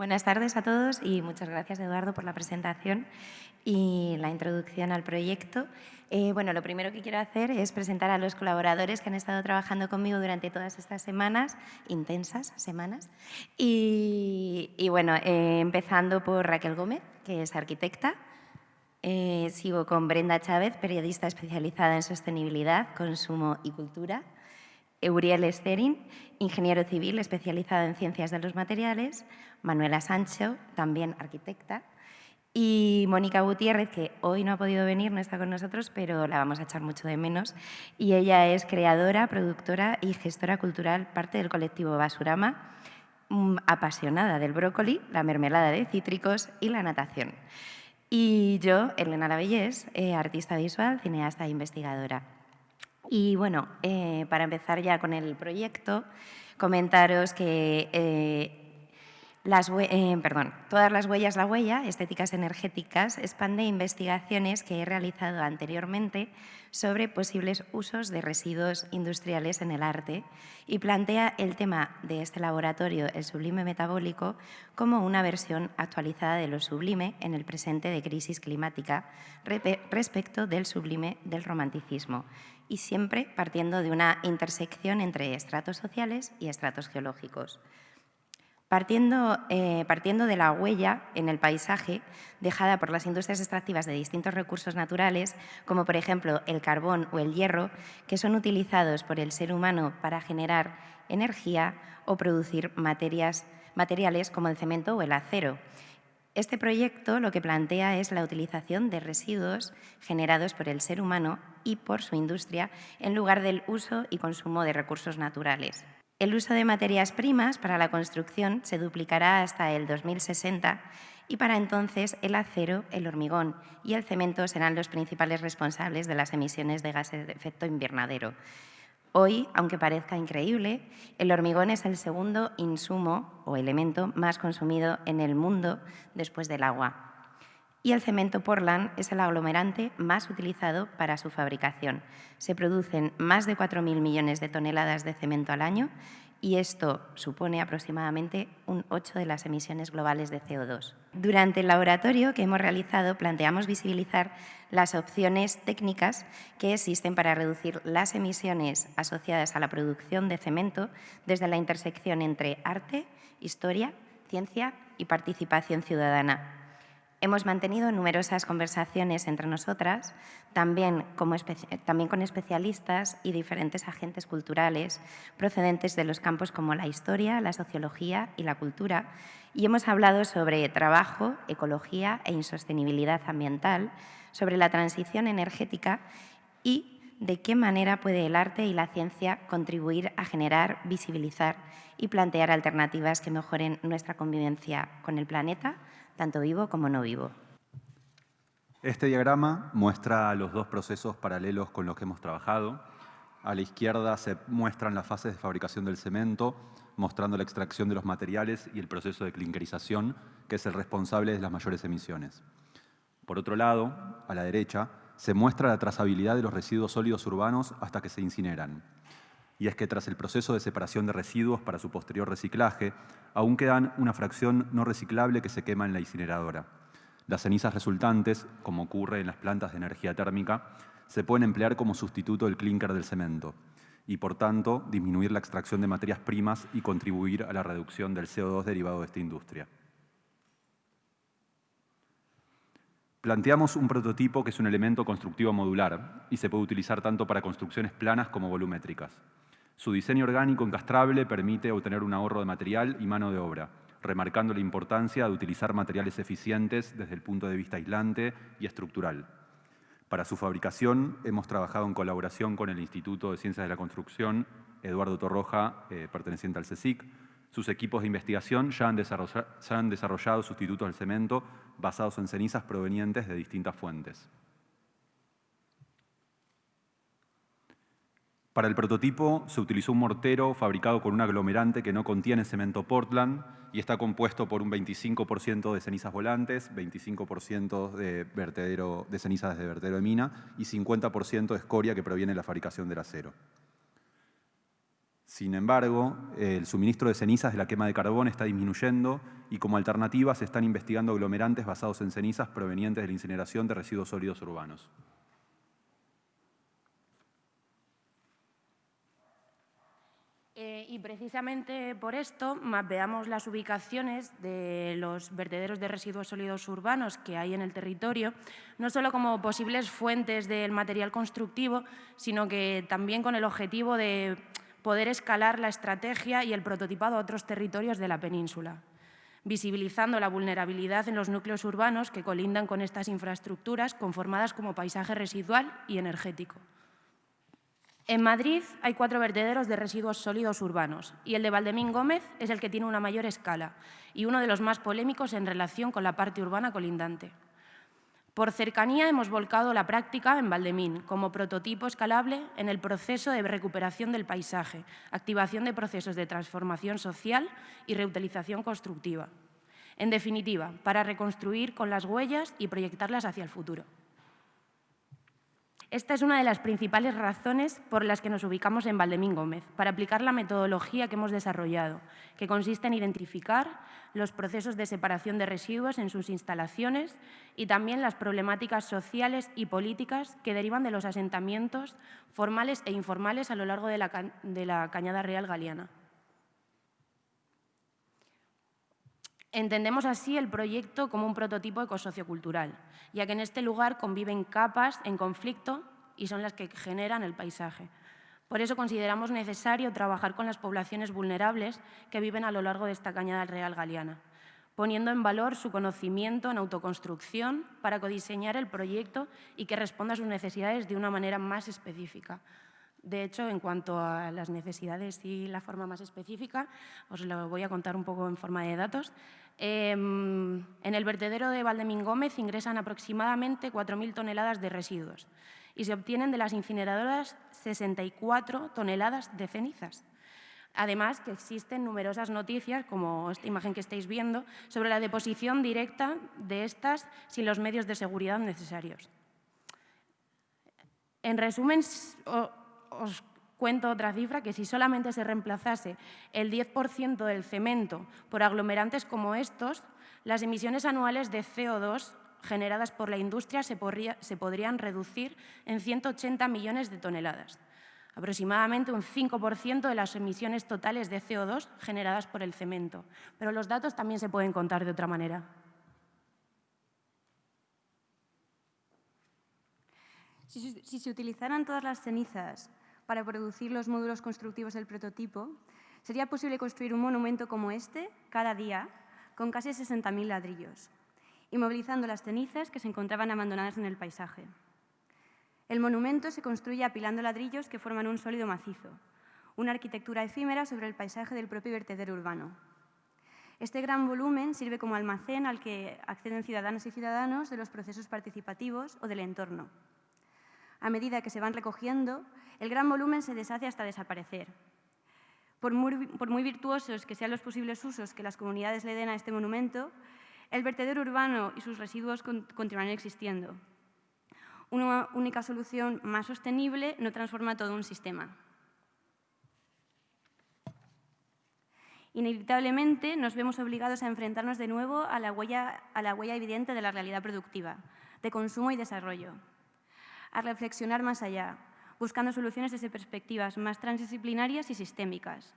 Buenas tardes a todos y muchas gracias, Eduardo, por la presentación y la introducción al proyecto. Eh, bueno, lo primero que quiero hacer es presentar a los colaboradores que han estado trabajando conmigo durante todas estas semanas, intensas semanas. Y, bueno, eh, empezando por Raquel Gómez, que es arquitecta. Eh, sigo con Brenda Chávez, periodista especializada en sostenibilidad, consumo y cultura. Euriel Esterin, ingeniero civil especializado en ciencias de los materiales, Manuela Sancho, también arquitecta, y Mónica Gutiérrez, que hoy no ha podido venir, no está con nosotros, pero la vamos a echar mucho de menos. Y ella es creadora, productora y gestora cultural, parte del colectivo Basurama, mm, apasionada del brócoli, la mermelada de cítricos y la natación. Y yo, Elena Lavellés, eh, artista visual, cineasta e investigadora. Y bueno, eh, para empezar ya con el proyecto, comentaros que eh, las, eh, perdón, todas las huellas, la huella, estéticas energéticas, expande investigaciones que he realizado anteriormente sobre posibles usos de residuos industriales en el arte y plantea el tema de este laboratorio, el sublime metabólico, como una versión actualizada de lo sublime en el presente de crisis climática respecto del sublime del romanticismo y siempre partiendo de una intersección entre estratos sociales y estratos geológicos. Partiendo, eh, partiendo, de la huella en el paisaje dejada por las industrias extractivas de distintos recursos naturales, como por ejemplo el carbón o el hierro, que son utilizados por el ser humano para generar energía o producir materiales como el cemento o el acero, este proyecto lo que plantea es la utilización de residuos generados por el ser humano y por su industria en lugar del uso y consumo de recursos naturales. El uso de materias primas para la construcción se duplicará hasta el 2060 y para entonces el acero, el hormigón y el cemento serán los principales responsables de las emisiones de gases de efecto invernadero, Hoy, aunque parezca increíble, el hormigón es el segundo insumo o elemento más consumido en el mundo después del agua. Y el cemento Portland es el aglomerante más utilizado para su fabricación. Se producen más de 4.000 millones de toneladas de cemento al año y esto supone aproximadamente un 8 de las emisiones globales de CO2. Durante el laboratorio que hemos realizado planteamos visibilizar las opciones técnicas que existen para reducir las emisiones asociadas a la producción de cemento desde la intersección entre arte, historia, ciencia y participación ciudadana. Hemos mantenido numerosas conversaciones entre nosotras, también, con especialistas y diferentes agentes culturales procedentes de los campos como la historia, la sociología y la cultura, y hemos hablado sobre trabajo, ecología e insostenibilidad ambiental, sobre la transición energética y de qué manera puede el arte y la ciencia contribuir a generar, visibilizar y plantear alternativas que mejoren nuestra convivencia con el planeta, tanto vivo como no vivo. Este diagrama muestra los dos procesos paralelos con los que hemos trabajado. A la izquierda se muestran las fases de fabricación del cemento, mostrando la extracción de los materiales y el proceso de clinkerización, que es el responsable de las mayores emisiones. Por otro lado, a la derecha, se muestra la trazabilidad de los residuos sólidos urbanos hasta que se incineran y es que tras el proceso de separación de residuos para su posterior reciclaje, aún quedan una fracción no reciclable que se quema en la incineradora. Las cenizas resultantes, como ocurre en las plantas de energía térmica, se pueden emplear como sustituto del clínker del cemento y, por tanto, disminuir la extracción de materias primas y contribuir a la reducción del CO2 derivado de esta industria. Planteamos un prototipo que es un elemento constructivo modular y se puede utilizar tanto para construcciones planas como volumétricas. Su diseño orgánico encastrable permite obtener un ahorro de material y mano de obra, remarcando la importancia de utilizar materiales eficientes desde el punto de vista aislante y estructural. Para su fabricación hemos trabajado en colaboración con el Instituto de Ciencias de la Construcción, Eduardo Torroja, eh, perteneciente al CSIC. Sus equipos de investigación ya han, ya han desarrollado sustitutos al cemento basados en cenizas provenientes de distintas fuentes. Para el prototipo se utilizó un mortero fabricado con un aglomerante que no contiene cemento Portland y está compuesto por un 25% de cenizas volantes, 25% de, vertedero, de cenizas de vertedero de mina y 50% de escoria que proviene de la fabricación del acero. Sin embargo, el suministro de cenizas de la quema de carbón está disminuyendo y como alternativa se están investigando aglomerantes basados en cenizas provenientes de la incineración de residuos sólidos urbanos. Eh, y precisamente por esto mapeamos las ubicaciones de los vertederos de residuos sólidos urbanos que hay en el territorio, no solo como posibles fuentes del material constructivo, sino que también con el objetivo de poder escalar la estrategia y el prototipado a otros territorios de la península, visibilizando la vulnerabilidad en los núcleos urbanos que colindan con estas infraestructuras conformadas como paisaje residual y energético. En Madrid hay cuatro vertederos de residuos sólidos urbanos y el de Valdemín Gómez es el que tiene una mayor escala y uno de los más polémicos en relación con la parte urbana colindante. Por cercanía hemos volcado la práctica en Valdemín como prototipo escalable en el proceso de recuperación del paisaje, activación de procesos de transformación social y reutilización constructiva. En definitiva, para reconstruir con las huellas y proyectarlas hacia el futuro. Esta es una de las principales razones por las que nos ubicamos en Valdemín Gómez, para aplicar la metodología que hemos desarrollado, que consiste en identificar los procesos de separación de residuos en sus instalaciones y también las problemáticas sociales y políticas que derivan de los asentamientos formales e informales a lo largo de la, de la Cañada Real Galiana. Entendemos así el proyecto como un prototipo ecosociocultural, ya que en este lugar conviven capas en conflicto y son las que generan el paisaje. Por eso consideramos necesario trabajar con las poblaciones vulnerables que viven a lo largo de esta cañada real galiana, poniendo en valor su conocimiento en autoconstrucción para codiseñar el proyecto y que responda a sus necesidades de una manera más específica. De hecho, en cuanto a las necesidades y la forma más específica, os lo voy a contar un poco en forma de datos. Em, en el vertedero de Valdemín Gómez ingresan aproximadamente 4.000 toneladas de residuos y se obtienen de las incineradoras 64 toneladas de cenizas. Además, que existen numerosas noticias, como esta imagen que estáis viendo, sobre la deposición directa de estas sin los medios de seguridad necesarios. En resumen, os cuento otra cifra, que si solamente se reemplazase el 10% del cemento por aglomerantes como estos, las emisiones anuales de CO2 generadas por la industria se, podrían reducir en 180 millones de toneladas, aproximadamente un 5% de las emisiones totales de CO2 generadas por el cemento. Pero los datos también se pueden contar de otra manera. Si, se utilizaran todas las cenizas para producir los módulos constructivos del prototipo, sería posible construir un monumento como este cada día con casi 60.000 ladrillos, inmovilizando las cenizas que se encontraban abandonadas en el paisaje. El monumento se construye apilando ladrillos que forman un sólido macizo, una arquitectura efímera sobre el paisaje del propio vertedero urbano. Este gran volumen sirve como almacén al que acceden ciudadanos y ciudadanos de los procesos participativos o del entorno a medida que se van recogiendo, el gran volumen se deshace hasta desaparecer. Por muy, virtuosos que sean los posibles usos que las comunidades le den a este monumento, el vertedero urbano y sus residuos continuarán existiendo. Una única solución más sostenible no transforma todo un sistema. Inevitablemente nos vemos obligados a enfrentarnos de nuevo a la huella, a la huella evidente de la realidad productiva, de consumo y desarrollo a reflexionar más allá, buscando soluciones desde perspectivas más transdisciplinarias y sistémicas,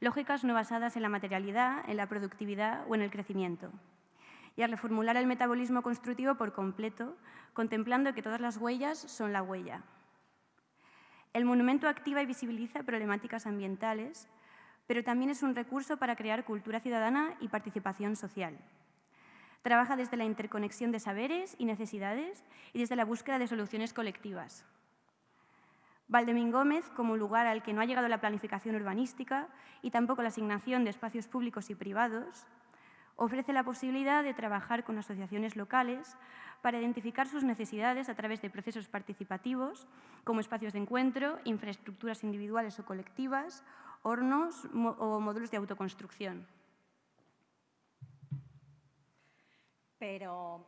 lógicas no basadas en la materialidad, en la productividad o en el crecimiento, y a reformular el metabolismo constructivo por completo, contemplando que todas las huellas son la huella. El monumento activa y visibiliza problemáticas ambientales, pero también es un recurso para crear cultura ciudadana y participación social. Trabaja desde la interconexión de saberes y necesidades y desde la búsqueda de soluciones colectivas. Valdemín Gómez, como lugar al que no ha llegado la planificación urbanística y tampoco la asignación de espacios públicos y privados, ofrece la posibilidad de trabajar con asociaciones locales para identificar sus necesidades a través de procesos participativos como espacios de encuentro, infraestructuras individuales o colectivas, hornos o módulos de autoconstrucción. Pero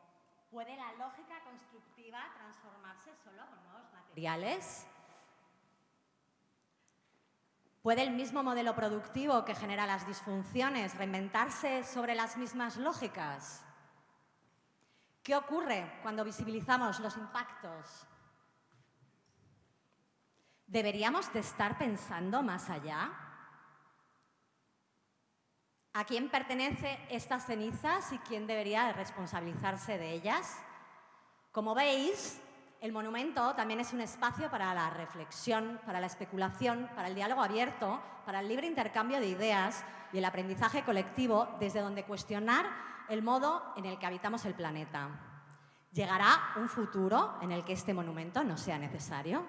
¿puede la lógica constructiva transformarse solo con nuevos materiales? ¿Puede el mismo modelo productivo que genera las disfunciones reinventarse sobre las mismas lógicas? ¿Qué ocurre cuando visibilizamos los impactos? ¿Deberíamos de estar pensando más allá? ¿A quién pertenece estas cenizas y quién debería responsabilizarse de ellas? Como veis, el monumento también es un espacio para la reflexión, para la especulación, para el diálogo abierto, para el libre intercambio de ideas y el aprendizaje colectivo desde donde cuestionar el modo en el que habitamos el planeta. ¿Llegará un futuro en el que este monumento no sea necesario?